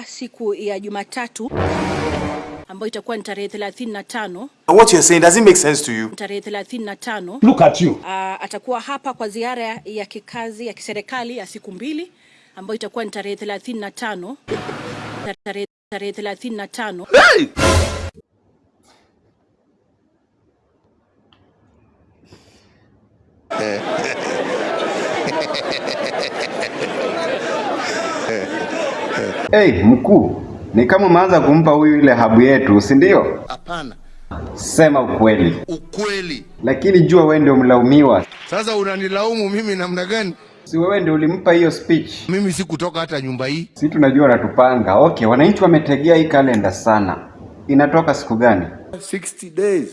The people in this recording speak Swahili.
siku ya Jumatatu ambayo itakuwa ni tarehe 35 What you're saying, does it make sense to you? tarehe 35 Look at you. Ah, atakuwa hapa kwa ziara ya kikazi ya kiserikali ya siku mbili ambayo itakuwa ni tarehe 35 tarehe tarehe 35 Hey, mkuu, ni kama umeanza kumpa huyu ile habu yetu, si ndio? Hapana, Sema ukweli, ukweli. lakini jua wewe ndio mlaumiwa, Sasa unanilaumu mimi namna gani? si wewe ndio ulimpa hiyo speech? Mimi si kutoka hata nyumba hii. Si tunajua natupanga. Okay, wananchi wametegea hii kalenda sana. Inatoka siku gani? 60 days.